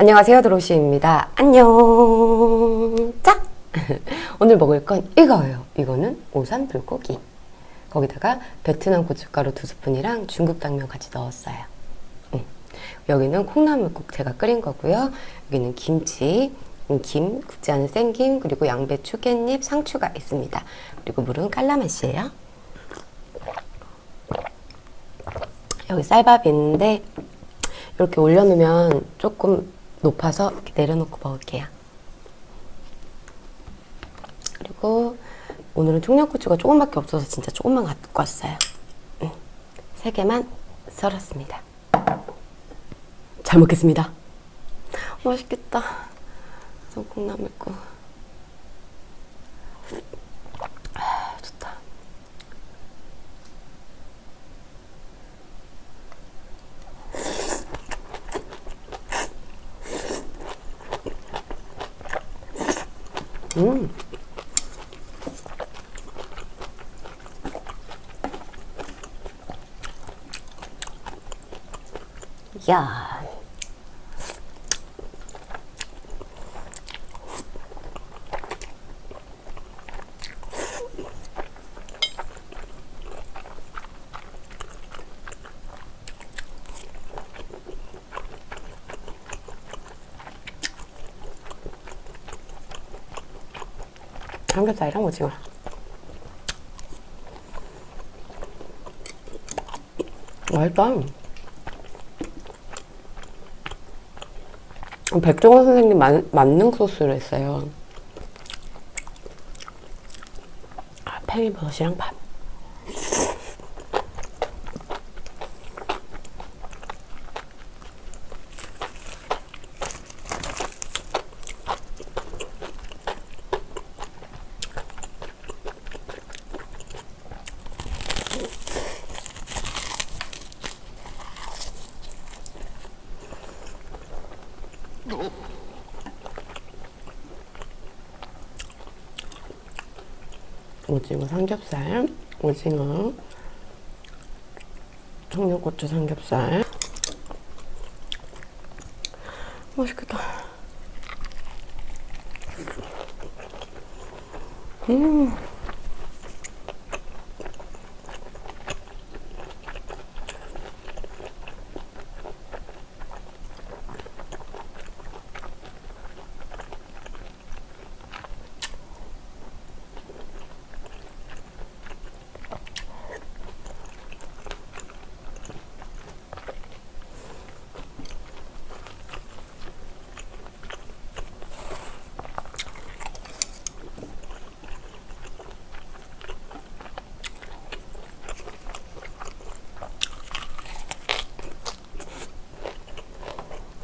안녕하세요 드로시입니다 안녕 짝 오늘 먹을 건 이거예요 이거는 오삼 불고기 거기다가 베트남 고춧가루 두 스푼이랑 중국 당면 같이 넣었어요 음. 여기는 콩나물국 제가 끓인 거고요 여기는 김치 음, 김, 굽지 않은 생김, 그리고 양배추, 깻잎, 상추가 있습니다. 그리고 물은 깔라맛이에요. 여기 쌀밥이 있는데 이렇게 올려놓으면 조금 높아서 이렇게 내려놓고 먹을게요. 그리고 오늘은 청양고추가 조금밖에 없어서 진짜 조금만 갖고 왔어요. 음, 세 개만 썰었습니다. 잘 먹겠습니다. 맛있겠다. 콩나물국. 음. 야. 삼겹살이랑 오징어. 맛있다. 백종원 선생님 만, 만능 소스를 했어요. 아, 팽이버섯이랑 밥 오징어 삼겹살, 오징어, 청양고추 삼겹살. 맛있겠다. 음.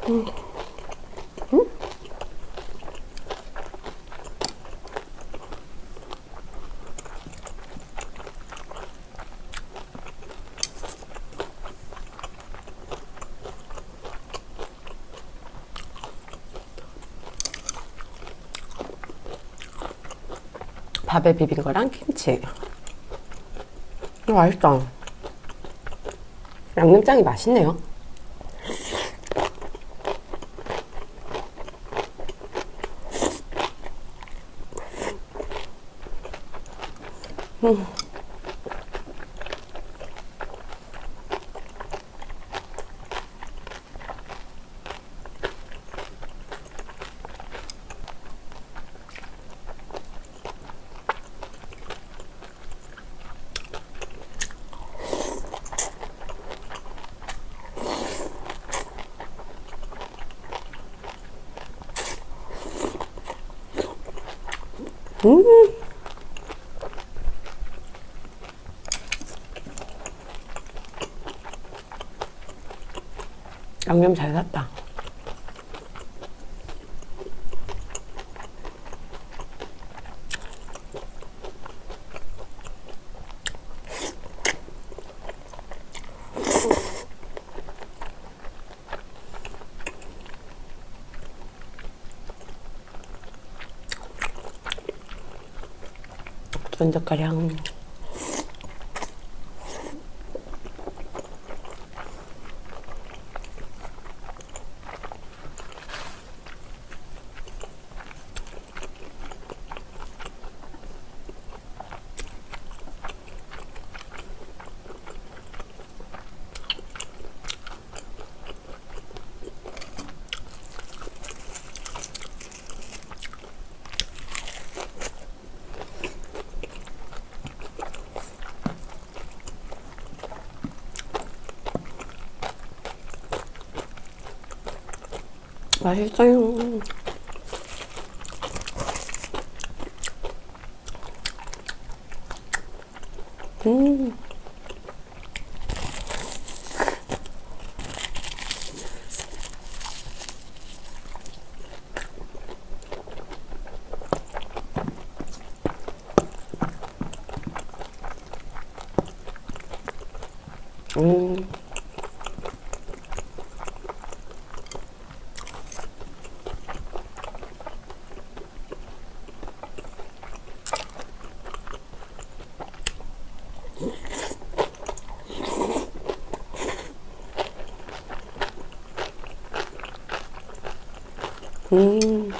음. 음? 밥에 비빈 거랑 김치. 어, 맛있다. 양념장이 맛있네요. 음. 음. 양념 잘 샀다. 쫀득가량 맛있어요. 음. 음. 음.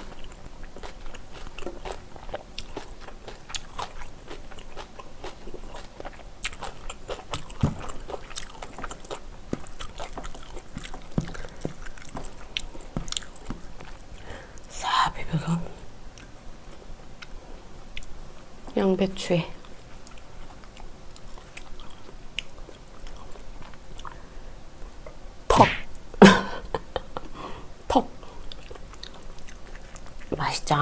싹 비벼서 양배추에 턱. 턱. 맛있죠?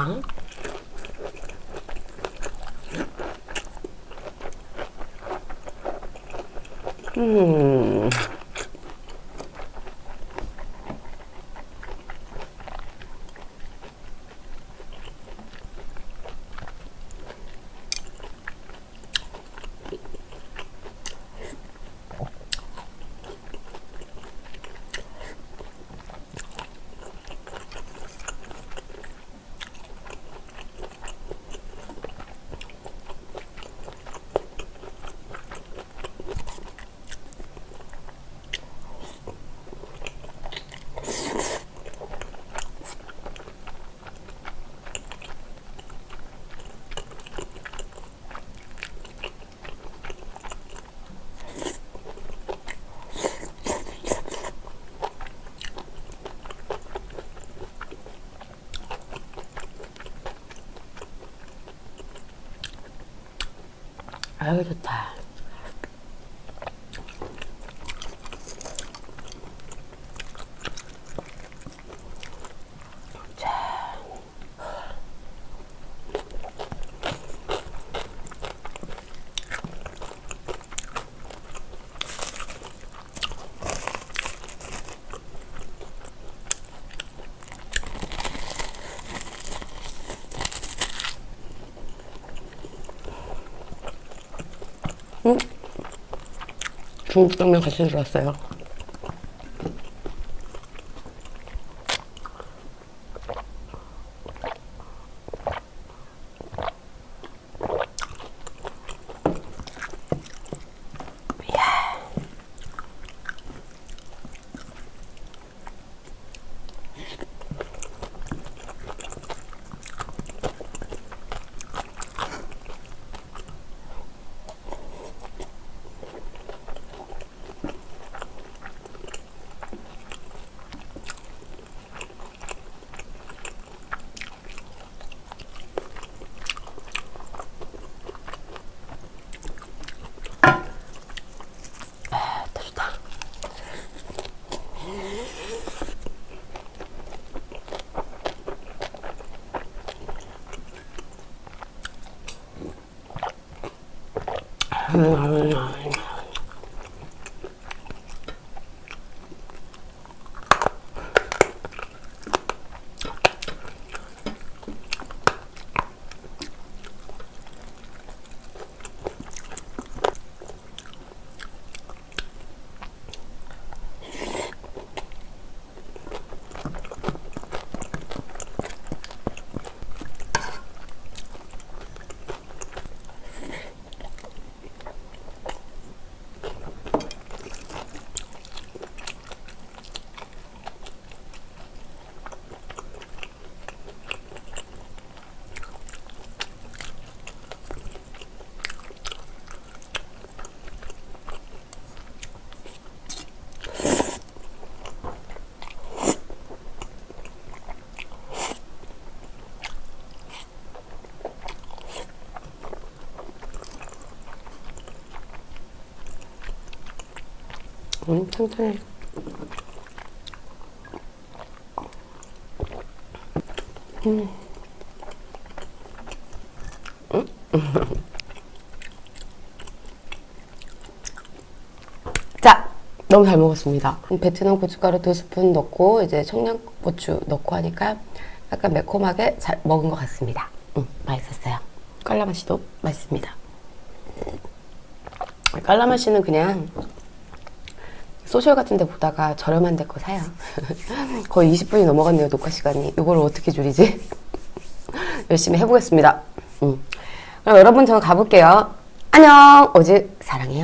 음. 아유 좋다. 중국당면 같이 들어왔어요. 嗯好吃 음, 튼튼해. 자, 너무 잘 먹었습니다. 베트남 고춧가루 두 스푼 넣고 이제 청양고추 넣고 하니까 약간 매콤하게 잘 먹은 것 같습니다. 음, 맛있었어요. 깔라맛이도 맛있습니다. 깔라맛이는 그냥 소셜 같은 데 보다가 저렴한 데 거 사요. 거의 20분이 넘어갔네요, 녹화 시간이. 이걸 어떻게 줄이지? 열심히 해보겠습니다. 음. 그럼 여러분, 저는 가볼게요. 안녕! 오직 사랑해요.